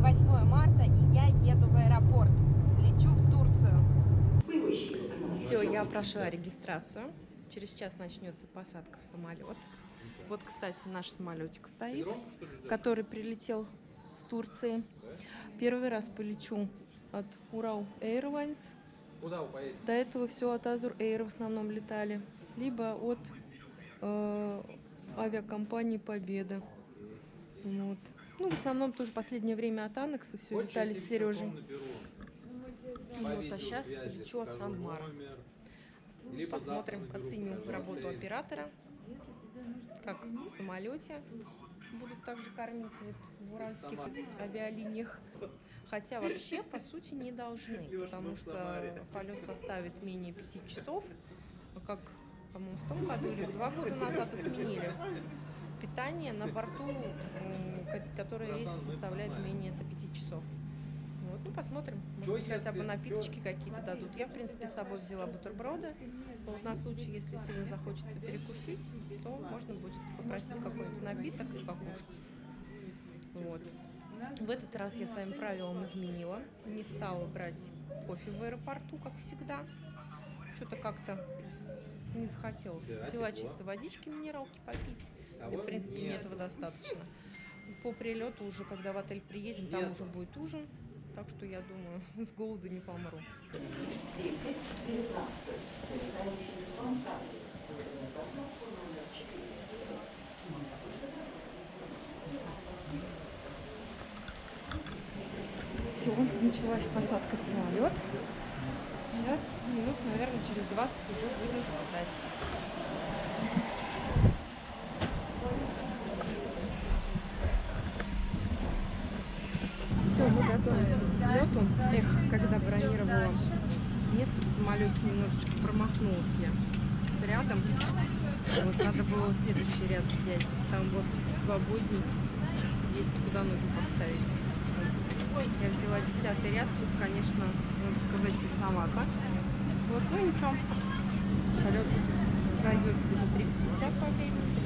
Сегодня 8 марта, и я еду в аэропорт. Лечу в Турцию. Все, я прошла регистрацию. Через час начнется посадка в самолет. Вот, кстати, наш самолетик стоит, который прилетел с Турции. Первый раз полечу от Урал Airlines. Куда вы поедете? До этого все от Azur Air в основном летали. Либо от э, авиакомпании Победа. Вот. Ну, в основном тоже последнее время от Анекса все Хочешь, летали с Сережей. наберу? Вот, а сейчас лечу Сан-Мара. номер. Либо Посмотрим, наберу, оценим работу время. оператора. Как в самолете будут также кормить вот в уральских авиалиниях. Хотя вообще, по сути, не должны, потому что полет составит менее пяти часов. А Как, по-моему, в том году или два года назад отменили питание на борту, м, ко- которое весь составляет менее это 5 часов. Вот, ну посмотрим, может быть хотя бы напиточки какие-то дадут. Я, в принципе, с собой взяла бутерброды. Вот на случай, если сильно захочется перекусить, то можно будет попросить какой-нибудь напиток и покушать. Вот. В этот раз я своим правилам изменила. Не стала брать кофе в аэропорту, как всегда. Что-то как-то не захотелось. Взяла чисто водички минералки попить. А И, в принципе, мне этого достаточно. По прилету уже, когда в отель приедем, там Нет. уже будет ужин. Так что я думаю, с голоду не помру. Все, началась посадка в самолет. Сейчас минут, наверное, через 20 уже будем спадать. Все, мы готовимся к Эх, когда бронировала место в самолете, немножечко промахнулась я с рядом. Вот надо было следующий ряд взять. Там вот свободней есть куда ноги поставить. Я взяла десятый ряд. Тут, конечно, надо сказать, тесновато. Вот, ну ничего. Полет пройдет где-то 3.50 по времени,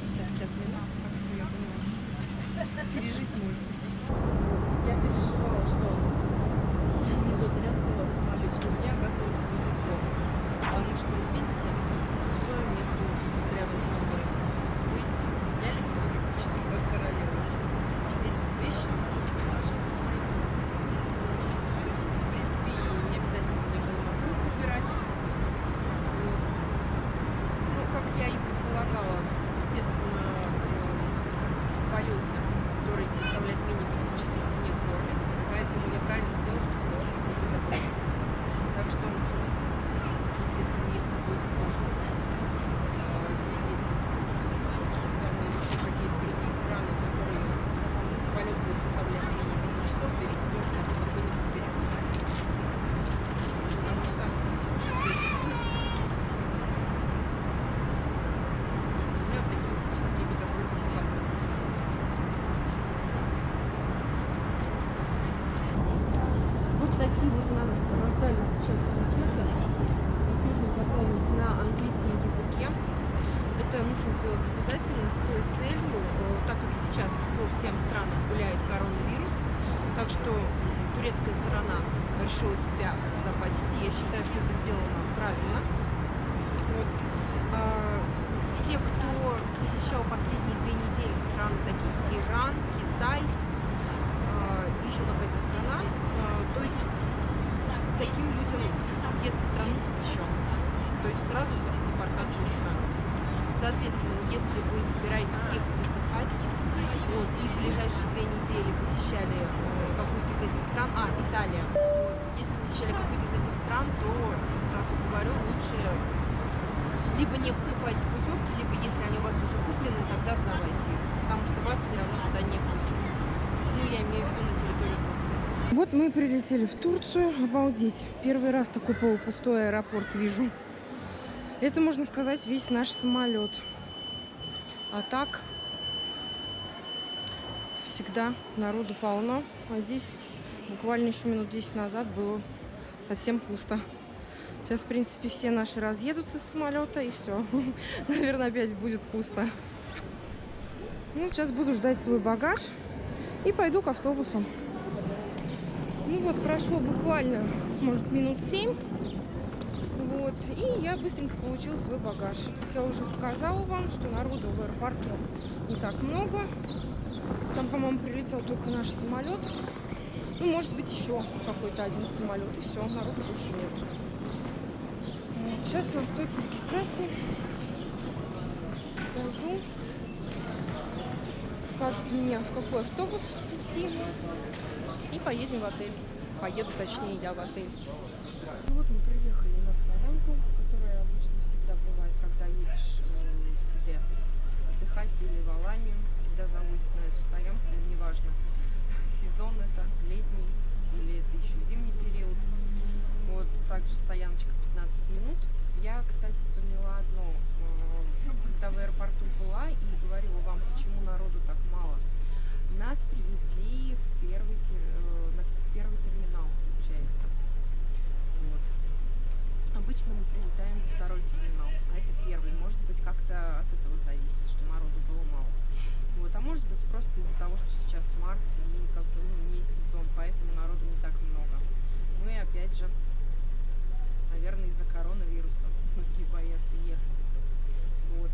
Соответственно, если вы собираетесь ехать отдыхать, вот, и в ближайшие две недели посещали э, какую-то из этих стран, а, Италия, вот, если посещали какую-то из этих стран, то сразу говорю, лучше либо не покупайте путевки, либо если они у вас уже куплены, тогда сдавайте их, потому что вас все равно туда не пустят. Ну, я имею в виду на территорию Турции. Вот мы прилетели в Турцию, обалдеть. Первый раз такой полупустой аэропорт вижу. Это, можно сказать, весь наш самолет. А так, всегда народу полно. А здесь буквально еще минут 10 назад было совсем пусто. Сейчас, в принципе, все наши разъедутся с самолета, и все. Наверное, опять будет пусто. Ну, сейчас буду ждать свой багаж и пойду к автобусу. Ну вот, прошло буквально, может, минут семь. Вот, и я быстренько получила свой багаж. Как я уже показала вам, что народу в аэропорту не так много. Там, по-моему, прилетел только наш самолет. Ну, может быть, еще какой-то один самолет, и все, народу больше нет. Вот, сейчас на стойку регистрации пойду. Скажут мне, в какой автобус идти. И поедем в отель. Поеду, точнее, я в отель. Ну вот мы приехали на стоянку, которая обычно всегда бывает, когда едешь э, в Сиде отдыхать или в Аланию. Всегда завозят на эту стоянку, неважно, сезон это, летний или это еще зимний период. Вот также стояночка 15 минут. Я, кстати, поняла одно, э, когда в аэропорту была и говорила вам, почему народу так мало. Нас привезли в первый, те- э, первый терминал, получается. Прилетаем во второй терминал, а это первый. Может быть, как-то от этого зависит, что народу было мало. Вот. А может быть, просто из-за того, что сейчас март и как бы ну, не сезон, поэтому народу не так много. Ну и опять же, наверное, из-за коронавируса многие боятся ехать. Вот.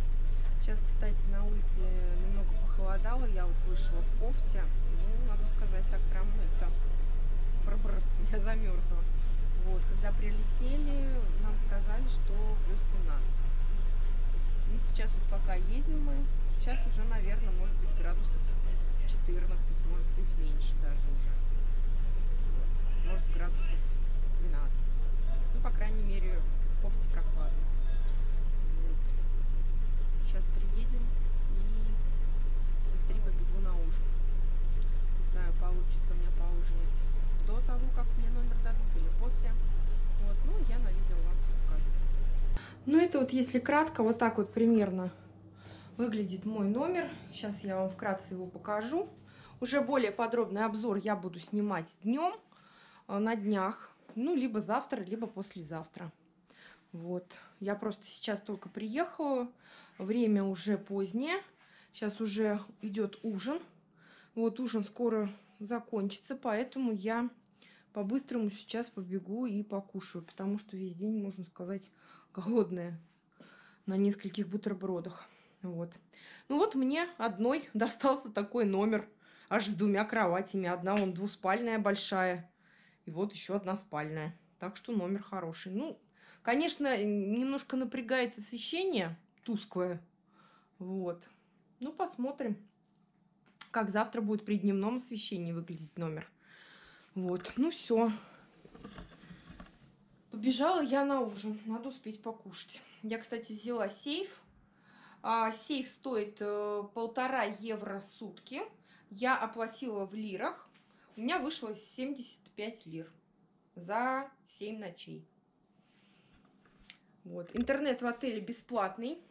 Сейчас, кстати, на улице немного похолодало, я вот вышла в кофте. Ну, надо сказать, так прям это... я замерзла. Вот, когда прилетели, нам сказали, что плюс 17. Ну, сейчас вот пока едем мы, сейчас уже, наверное, может быть градусов 14, может быть меньше даже уже. Вот. Может градусов 12. Ну, по крайней мере, в кофте прохладно. Вот. Сейчас приедем и быстрее побегу на ужин. Не знаю, получится у меня поужинать до того, как мне номер дадут или после. Вот, ну, я на видео вам все покажу. Ну, это вот если кратко, вот так вот примерно выглядит мой номер. Сейчас я вам вкратце его покажу. Уже более подробный обзор я буду снимать днем, э, на днях. Ну, либо завтра, либо послезавтра. Вот. Я просто сейчас только приехала. Время уже позднее. Сейчас уже идет ужин. Вот ужин скоро закончится, поэтому я по-быстрому сейчас побегу и покушаю, потому что весь день, можно сказать, голодная на нескольких бутербродах. Вот. Ну вот мне одной достался такой номер, аж с двумя кроватями. Одна он двуспальная большая, и вот еще одна спальная. Так что номер хороший. Ну, конечно, немножко напрягает освещение тусклое. Вот. Ну, посмотрим, как завтра будет при дневном освещении выглядеть номер. Вот, ну все. Побежала я на ужин. Надо успеть покушать. Я, кстати, взяла сейф. А, сейф стоит э, полтора евро сутки. Я оплатила в лирах. У меня вышло 75 лир за 7 ночей. Вот. Интернет в отеле бесплатный.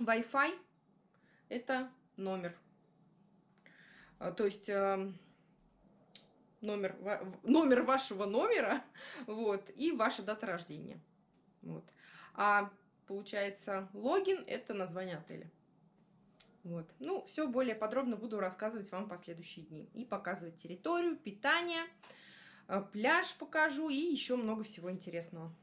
Wi-Fi это номер. А, То есть э, номер, номер вашего номера, вот, и ваша дата рождения. Вот. А получается, логин – это название отеля. Вот. Ну, все более подробно буду рассказывать вам в последующие дни. И показывать территорию, питание, э, пляж покажу и еще много всего интересного.